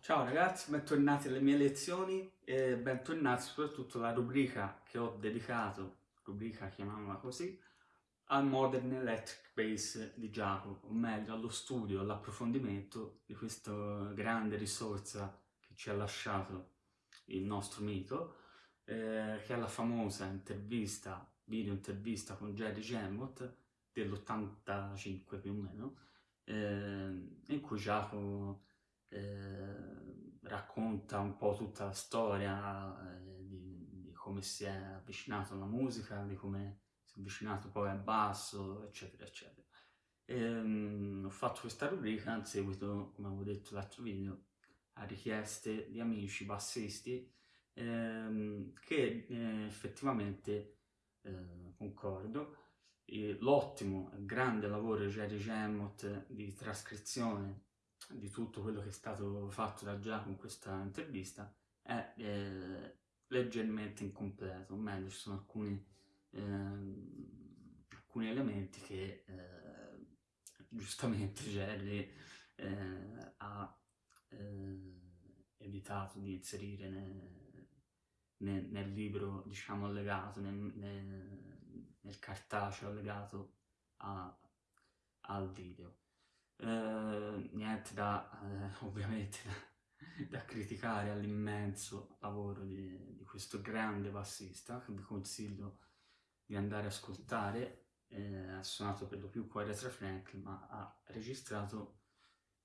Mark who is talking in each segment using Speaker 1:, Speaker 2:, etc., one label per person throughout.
Speaker 1: Ciao ragazzi, bentornati alle mie lezioni e bentornati soprattutto alla rubrica che ho dedicato, rubrica chiamiamola così, al Modern Electric Bass di Giacomo, o meglio allo studio, all'approfondimento di questa grande risorsa che ci ha lasciato il nostro mito, eh, che è la famosa intervista, video intervista con Jerry Gemot dell'85 più o meno, eh, in cui Giacomo eh, racconta un po' tutta la storia eh, di, di, come si è avvicinato alla musica, di come avvicinato poi al basso, eccetera, eccetera. E, um, ho fatto questa rubrica in seguito, come avevo detto l'altro video, a richieste di amici bassisti ehm, che eh, effettivamente eh, concordo. L'ottimo, grande lavoro di Jerry Gemot di trascrizione di tutto quello che è stato fatto da Giacomo in questa intervista è eh, leggermente incompleto, o meglio ci sono alcuni, alcuni elementi che eh, giustamente Jerry eh, ha eh, evitato di inserire nel, nel, nel libro, diciamo, allegato, nel, nel cartaceo allegato a, al video. Eh, niente da, eh, ovviamente, da, da, criticare all'immenso lavoro di, di, questo grande bassista, che vi consiglio di andare a ascoltare. Eh, ha suonato per lo più con Aretha Franklin, ma ha registrato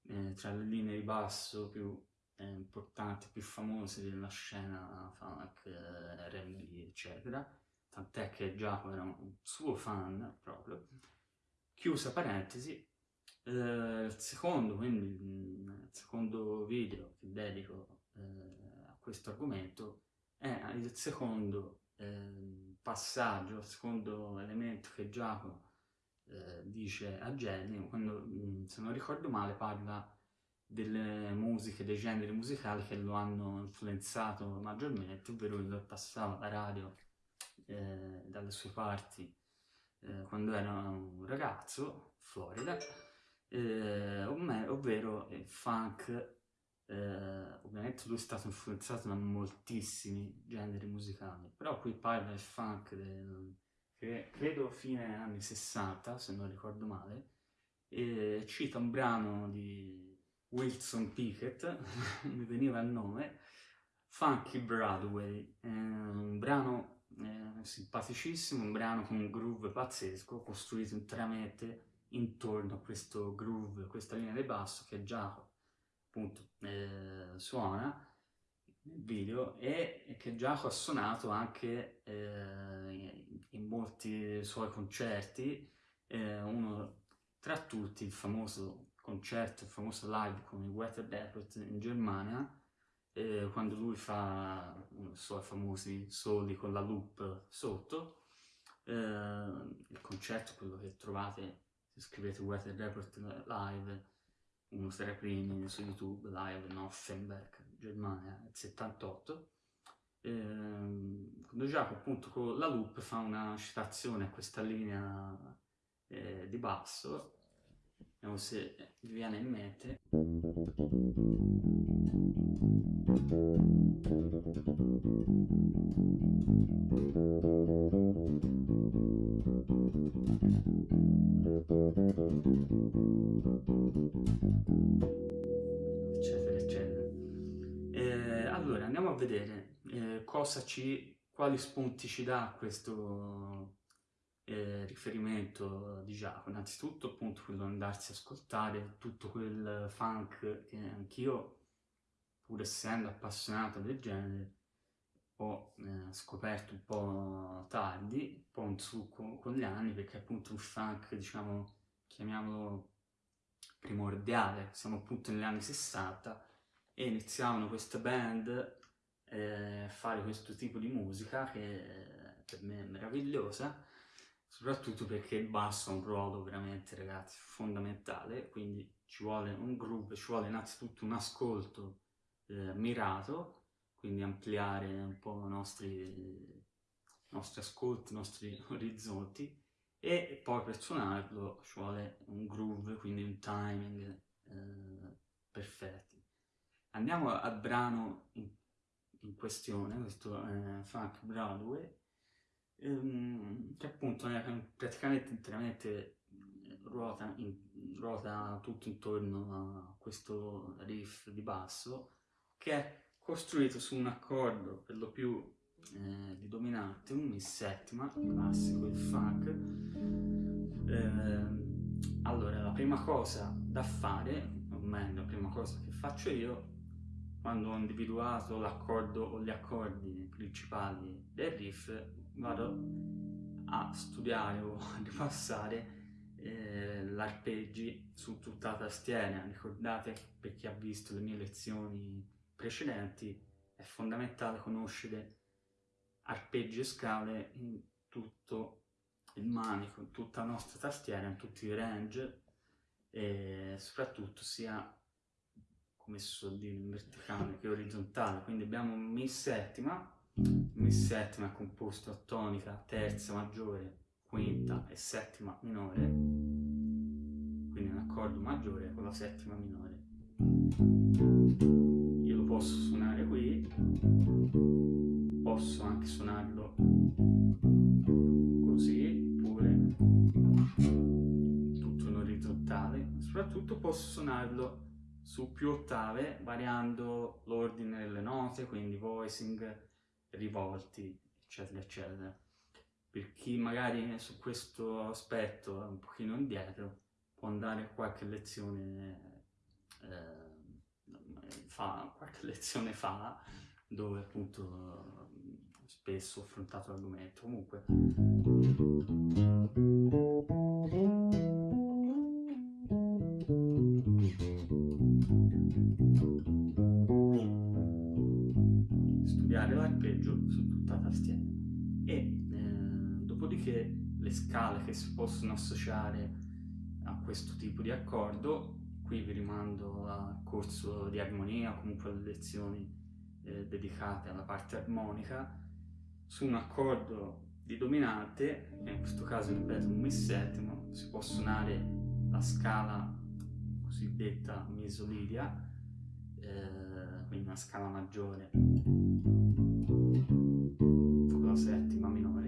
Speaker 1: eh, tra le linee di basso più eh, importanti, più famose della scena funk, eh, R&B, eccetera, tant'è che Giacomo era un suo fan proprio. Chiusa parentesi, eh, il secondo, quindi il secondo video che dedico eh, a questo argomento è il secondo eh, passaggio, secondo elemento che Giacomo eh, dice a Jenny, quando mm, se non ricordo male parla delle musiche, dei generi musicali che lo hanno influenzato maggiormente, ovvero il passava la radio eh, dalle sue parti eh, quando era un ragazzo, Florida, eh, ovvero il funk, eh, ovviamente lui è stato influenzato da moltissimi generi musicali, però qui parla del funk del, che credo fine anni 60, se non ricordo male, e cita un brano di Wilson Pickett, mi veniva il nome, Funky Broadway, eh, un brano eh, simpaticissimo, un brano con un groove pazzesco, costruito interamente intorno a questo groove, questa linea di basso che già appunto eh, suona nel video e, che Giacomo ha suonato anche eh, in molti suoi concerti, eh, uno tra tutti il famoso concerto, il famoso live con i Weather Depot in Germania, eh, quando lui fa i suoi famosi soli con la loop sotto. Eh, il concerto, quello che trovate se scrivete Weather Report live, uno tra i primi su YouTube, live in Offenberg, Germania, nel 78. Eh, quando Giacomo appunto con la loop fa una citazione a questa linea eh, di basso Vediamo se vi viene in mente. Vedere eh, cosa ci, quali spunti ci dà questo eh, riferimento di Giacomo, innanzitutto appunto quello di andarsi a ascoltare tutto quel funk che anch'io, pur essendo appassionato del genere, ho eh, scoperto un po' tardi, un po' in su con, con gli anni, perché appunto un funk, diciamo, chiamiamolo primordiale, siamo appunto negli anni 60 e iniziavano queste band eh, fare questo tipo di musica che per me è meravigliosa soprattutto perché il basso ha un ruolo veramente, ragazzi, fondamentale, quindi ci vuole un groove, ci vuole innanzitutto un ascolto eh, mirato, quindi ampliare un po' i nostri, nostri ascolti, i nostri orizzonti e poi per suonarlo ci vuole un groove, quindi un timing eh, perfetti. Andiamo al brano in, in questione, questo è Funk Broadway, ehm, che appunto è praticamente interamente ruota, in, ruota tutto intorno a questo riff di basso che è costruito su un accordo per lo più eh, di dominante, un mi settima, classico, il funk. Eh, allora, la prima cosa da fare, o meglio, la prima cosa che faccio io, quando ho individuato l'accordo o gli accordi principali del riff, vado a studiare o a ripassare eh, l'arpeggi su tutta la tastiera. Ricordate, per chi ha visto le mie lezioni precedenti, è fondamentale conoscere arpeggi e scale in tutto il manico, in tutta la nostra tastiera, in tutti i range e soprattutto sia suol dire in verticale che orizzontale. Quindi abbiamo Mi settima, Mi settima è composto a tonica, terza maggiore, quinta e settima minore, quindi un accordo maggiore con la settima minore. Io lo posso suonare qui, posso anche suonarlo così, pure. Tutto in orizzontale, soprattutto posso suonarlo su più ottave variando l'ordine delle note, quindi voicing, rivolti, eccetera, eccetera. Per chi magari su questo aspetto è un pochino indietro può andare qualche lezione eh, fa, qualche lezione fa dove appunto spesso ho affrontato l'argomento. Comunque studiare l'arpeggio su tutta la tastiera. E dopodiché le scale che si possono associare a questo tipo di accordo, qui vi rimando al corso di armonia, comunque alle lezioni eh, dedicate alla parte armonica, su un accordo di dominante, in questo caso ripeto un mi settimo, si può suonare la scala cosiddetta misolidia, eh, quindi una scala maggiore con la settima minore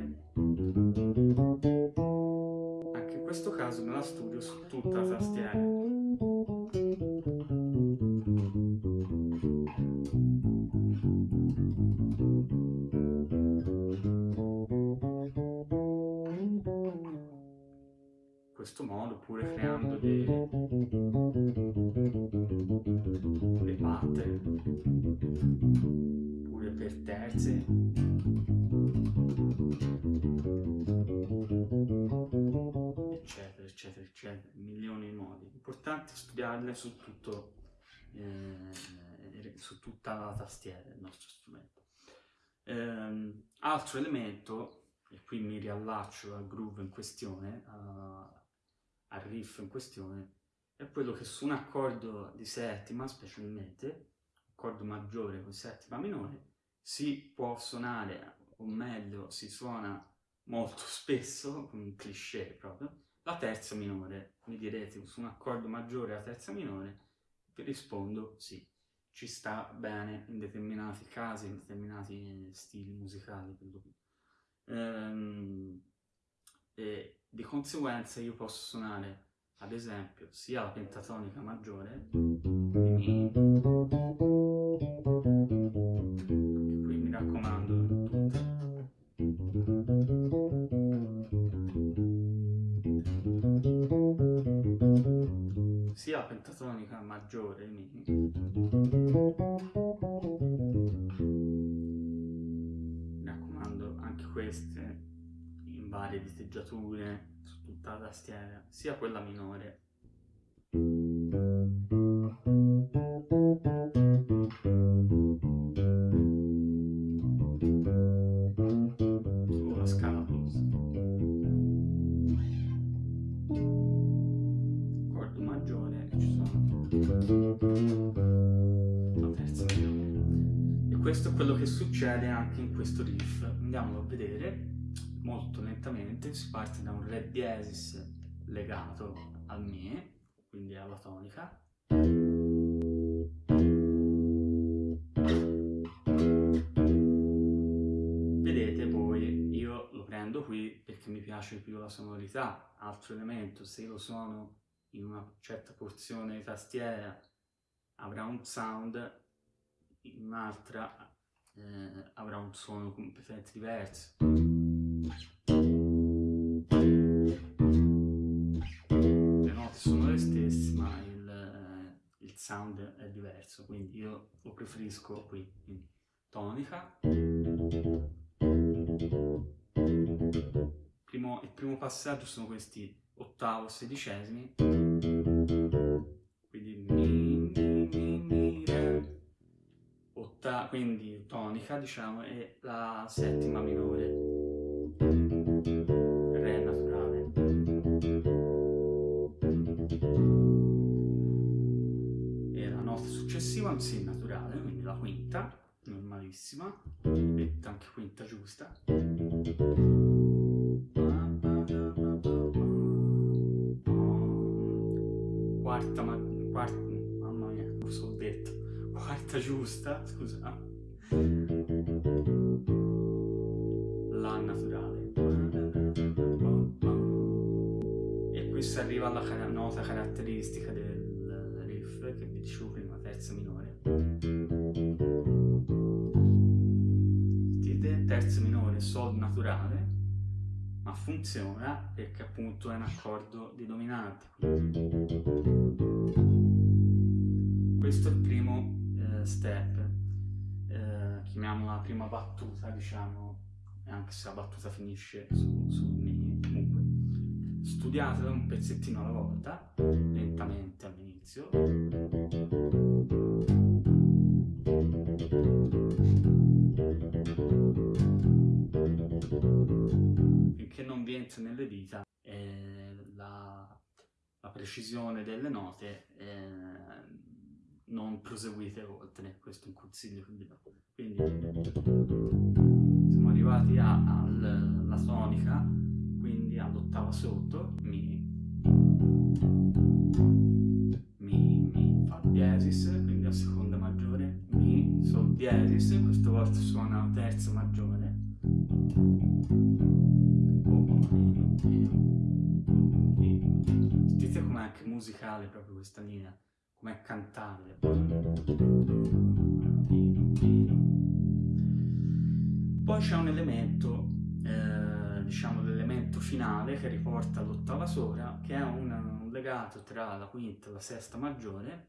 Speaker 1: anche in questo caso me la studio su tutta la tastiera. Questo modo, pure creando dei Importante studiarle su, tutto, eh, su tutta la tastiera del nostro strumento. Eh, altro elemento, e qui mi riallaccio al groove in questione, a, al riff in questione, è quello che su un accordo di settima, specialmente, accordo maggiore con settima minore, si può suonare, o meglio, si suona molto spesso, un cliché proprio, la terza minore. Mi direte, su un accordo maggiore la terza minore? Vi rispondo sì, ci sta bene in determinati casi, in determinati stili musicali. Ehm, e di conseguenza io posso suonare, ad esempio, sia la pentatonica maggiore di Mi, diteggiature su tutta la tastiera sia quella minore maggiore ci sono La terza minore. E questo è quello che succede anche in questo riff. Andiamolo a vedere molto lentamente. Si parte da un Re diesis legato al Mi, quindi alla tonica. Vedete poi io lo prendo qui perché mi piace più la sonorità, altro elemento, se lo suono in una certa porzione di tastiera avrà un sound, in un'altra eh, avrà un suono completamente diverso. Le note sono le stesse ma il, il sound è diverso, quindi io lo preferisco qui, quindi tonica. Primo, il primo passaggio sono questi ottavo sedicesimi. Quindi mi, mi, mi, mi, re. Otta, quindi tonica diciamo e la settima minore successiva un si naturale quindi la quinta normalissima e anche quinta giusta quarta, ma, quarta, mamma mia, cosa ho detto? Quarta giusta, scusa. La naturale. E qui si arriva alla nota caratteristica del riff, che vi dicevo prima, terza minore. Sentite? Terza minore, sol naturale ma funziona perché appunto è un accordo di dominante. Questo è il primo eh, step, eh, chiamiamola la prima battuta, diciamo, anche se la battuta finisce su, su mi, comunque. Studiatelo un pezzettino alla volta, Entra nelle dita eh, la, la, precisione delle note eh, non proseguite oltre, questo è un consiglio che vi do. Quindi siamo arrivati alla tonica, quindi all'ottava sotto, mi, mi, mi fa diesis, quindi a seconda maggiore, mi, sol diesis, questa volta suona terza maggiore, sentite com'è anche musicale proprio questa linea, com'è cantabile. Poi c'è un elemento, eh, diciamo l'elemento finale che riporta all'ottava sopra, che è un, un, legato tra la quinta e la sesta maggiore,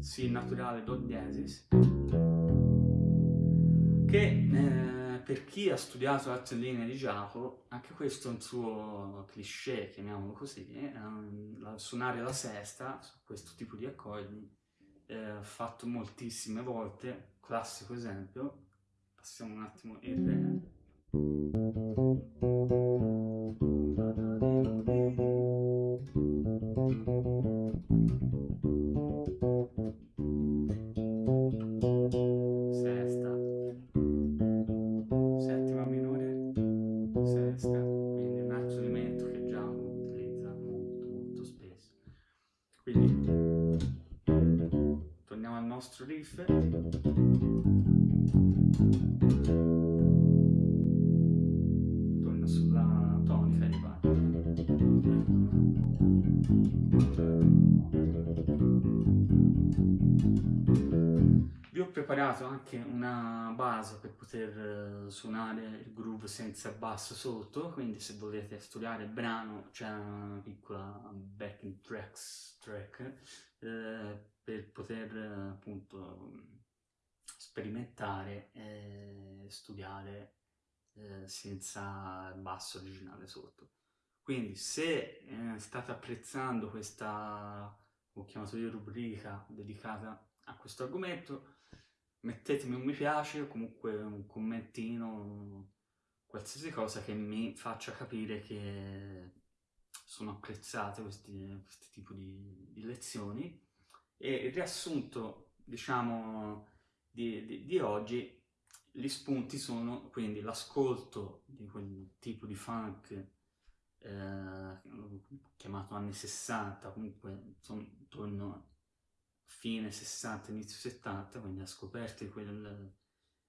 Speaker 1: Si naturale Do diesis, che eh, per chi ha studiato altre linee di Giacomo, anche questo è un suo cliché, chiamiamolo così, eh, suonare la sesta su questo tipo di accordi, eh, fatto moltissime volte, classico esempio, passiamo un attimo il re. Preparato anche una base per poter suonare il groove senza basso sotto, quindi se volete studiare il brano c'è una piccola backing tracks, track eh, per poter appunto sperimentare e studiare eh, senza basso originale sotto. Quindi se eh, state apprezzando questa, ho chiamato io rubrica dedicata a questo argomento, mettetemi un mi piace o comunque un commentino, qualsiasi cosa che mi faccia capire che sono apprezzate questi, questi tipi di, di lezioni. E il riassunto, diciamo, di, di, di oggi, gli spunti sono quindi l'ascolto di quel tipo di funk eh, chiamato anni 60, comunque insomma, intorno fine 60, inizio 70, quindi la scoperta di, quel,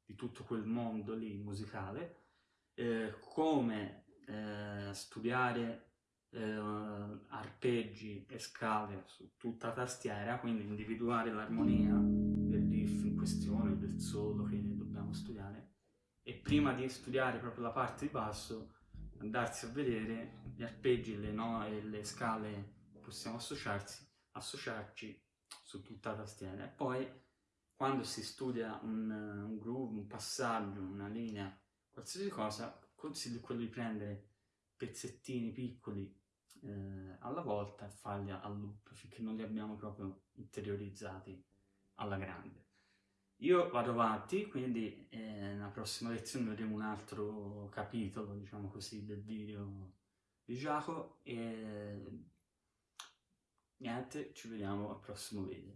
Speaker 1: di tutto quel mondo lì musicale, eh, come eh, studiare eh, arpeggi e scale su tutta la tastiera, quindi individuare l'armonia del riff in questione, del solo che dobbiamo studiare, e prima di studiare proprio la parte di basso, andarsi a vedere gli arpeggi le no, e le scale possiamo associarsi, associarci su tutta la tastiera. E poi, quando si studia un, un groove, un passaggio, una linea, qualsiasi cosa, consiglio quello di prendere pezzettini piccoli eh, alla volta e farli al loop finché non li abbiamo proprio interiorizzati alla grande. Io vado avanti, quindi eh, nella prossima lezione vedremo un altro capitolo, diciamo così, del video di Giacomo e niente, ci vediamo al prossimo video.